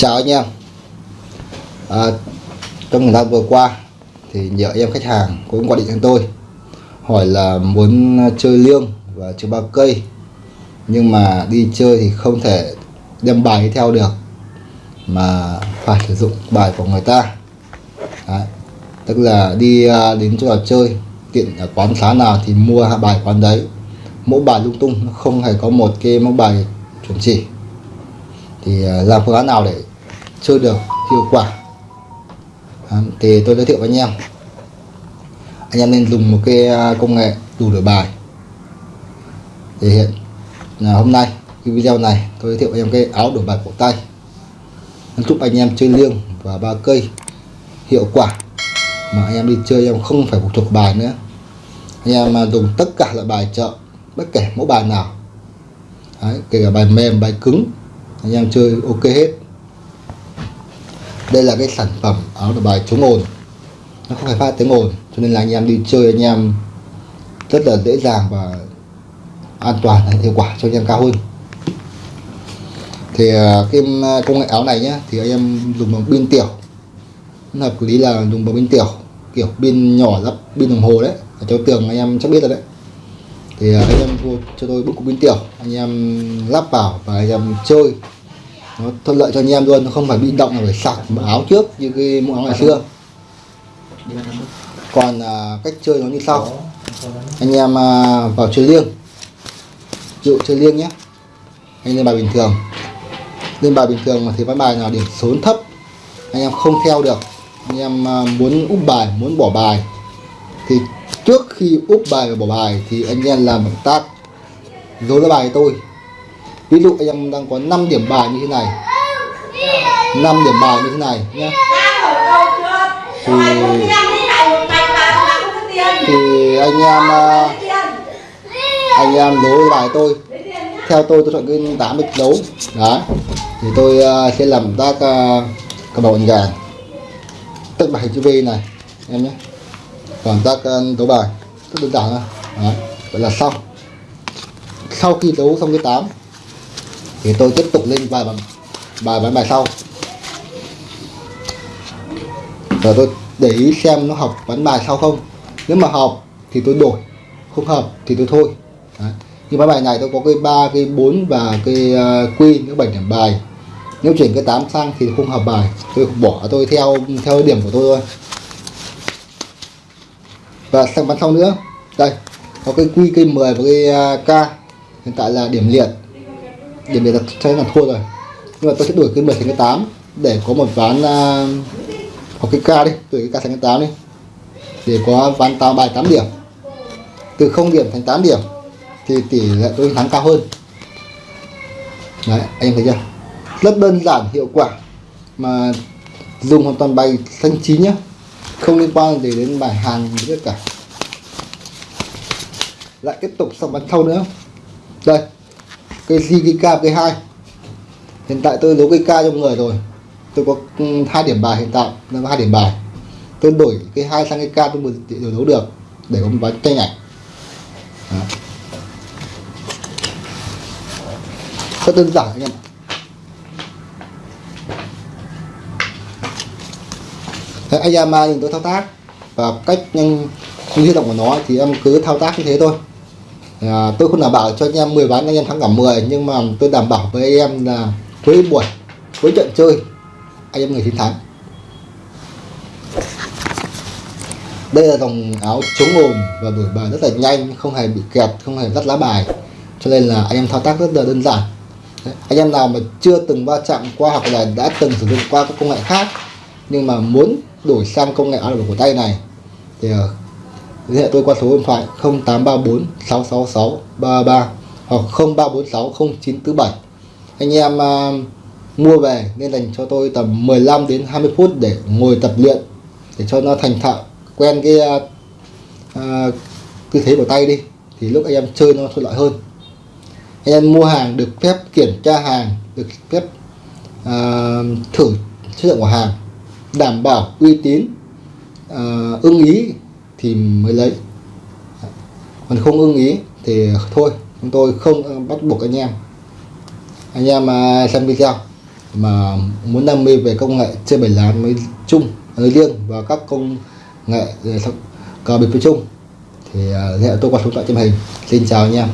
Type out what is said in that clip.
Chào anh em. À, Trong thời gian vừa qua thì nhiều anh em khách hàng cũng gọi điện cho tôi hỏi là muốn chơi liêng và chơi ba cây nhưng mà đi chơi thì không thể đem bài đi theo được mà phải sử dụng bài của người ta. Đấy. tức là đi à, đến chỗ nào chơi tiện ở quán xá nào thì mua bài quán đấy. Mẫu bài lung tung nó không hề có một cái mẫu bài chuẩn chỉ. Thì làm phương án nào để chơi được hiệu quả. À, thì tôi giới thiệu với anh em. Anh em nên dùng một cái à, công nghệ đủ đổi bài. Thì hiện là hôm nay cái video này tôi giới thiệu anh em cái áo đổi bài cổ tay. Giúp anh em chơi liêng và ba cây hiệu quả. Mà anh em đi chơi em không phải phụ thuộc bài nữa. Anh em mà dùng tất cả loại bài chợ bất kể mẫu bài nào. Đấy, kể cả bài mềm bài cứng anh em chơi ok hết đây là cái sản phẩm áo đổi bài chống ồn. Nó không phải phát tiếng ồn, cho nên là anh em đi chơi anh em rất là dễ dàng và an toàn hiệu quả cho anh em cao hơn. Thì à, cái à, công nghệ áo này nhé thì anh em dùng bằng pin tiểu. Hợp lý là dùng bằng pin tiểu, kiểu pin nhỏ lắp pin đồng hồ đấy ở trong tường anh em chắc biết rồi đấy. Thì à, anh em mua cho tôi bức cục pin tiểu, anh em lắp vào và anh em chơi nó thuận lợi cho anh em luôn nó không phải bị động là phải sạc áo trước như cái mũ áo ngày xưa. Còn à, cách chơi nó như sau. Anh em à, vào chơi liêng. Dụ chơi liêng nhé. Anh lên bài bình thường. Lên bài bình thường mà thì ván bài nào điểm số thấp anh em không theo được. Anh em à, muốn úp bài muốn bỏ bài. Thì trước khi úp bài và bỏ bài thì anh em làm động tác. Dối ra bài tôi ví dụ anh em đang có 5 điểm bài như thế này. 5 điểm bài như thế này nhé thì thì anh em à, anh em dối bài tôi. Theo tôi tôi chọn cái 8 bịch đấu. Đó thì tôi à, sẽ làm tác uh, cờ bầu gà tức bài chữ V này em nhé. Còn tác à, đấu bài. Rất đơn giản thôi. Đó vậy là xong. Sau khi đấu xong cái 8 thì tôi tiếp tục lên bài bài bài bài sau. Và tôi để ý xem nó hợp bắn bài sau không. Nếu mà hợp thì tôi đổi không hợp thì tôi thôi. Đấy. như ván bài này tôi có cái ba cái 4 và cái ờ, uh, queen cái 7 điểm bài. Nếu chuyển cái 8 sang thì không hợp bài. Tôi bỏ tôi theo theo điểm của tôi thôi. Và sang bán sau nữa. Đây có cái quy cây 10 và cái uh, k. Hiện tại là điểm liệt điểm biệt là sẽ là thua rồi. Nhưng mà tôi sẽ đuổi cái 10 thành cái 8 để có một ván à, uh, hoặc cái ca đi đổi cái ca thành cái 8 đi. Để có ván tao bài 8 điểm. Từ 0 điểm thành 8 điểm thì tỷ lệ tôi thắng cao hơn. Đấy anh em thấy chưa? Rất đơn giản hiệu quả. Mà dùng hoàn toàn bài xanh chín nhá. Không liên quan gì đến bài hàng tất cả. Lại tiếp tục xong bắn thâu nữa. Đây cây si cây k cây hai. Hiện tại tôi đấu cây k trong người rồi. Tôi có ừ, hai điểm bài hiện tại là hai điểm bài. Tôi đổi cái hai sang cái k tôi mới đổi đấu được, để có một ván tranh ảnh. Đó. rất đơn giản anh em Thế anh em nhìn tôi thao tác và cách nhanh như động của nó thì em cứ thao tác như thế thôi à, tôi không đảm bảo cho anh em 10 ván anh em thắng cả 10 nhưng mà tôi đảm bảo với anh em là cuối buổi cuối trận chơi anh em người chiến thắng. Đây là dòng áo chống ồn và đổi bài rất là nhanh không hề bị kẹt không hề dắt lá bài. Cho nên là anh em thao tác rất là đơn giản. Đấy, anh em nào mà chưa từng va chạm qua hoặc là đã từng sử dụng qua các công nghệ khác nhưng mà muốn đổi sang công nghệ áo đổi của tay này thì ờ, liên hệ tôi qua số điện thoại 0834 666 33 hoặc 0346 0947 anh em uh, mua về nên dành cho tôi tầm 15 đến 20 phút để ngồi tập luyện để cho nó thành thạo quen cái uh, tư thế của tay đi thì lúc anh em chơi nó thuận lợi hơn. Anh em mua hàng được phép kiểm tra hàng được phép uh, thử chất lượng của hàng đảm bảo uy tín uh, ưng ý thì mới lấy. Còn không ưng ý thì thôi, chúng tôi không ờ, bắt buộc anh em. Anh em à, xem video mà muốn đam mê về công nghệ chơi bảy lá mới chung, nói riêng và các công nghệ ờ, cờ bịp với chung thì à, hẹn hệ tôi qua số điện thoại trên hình. Xin chào anh em.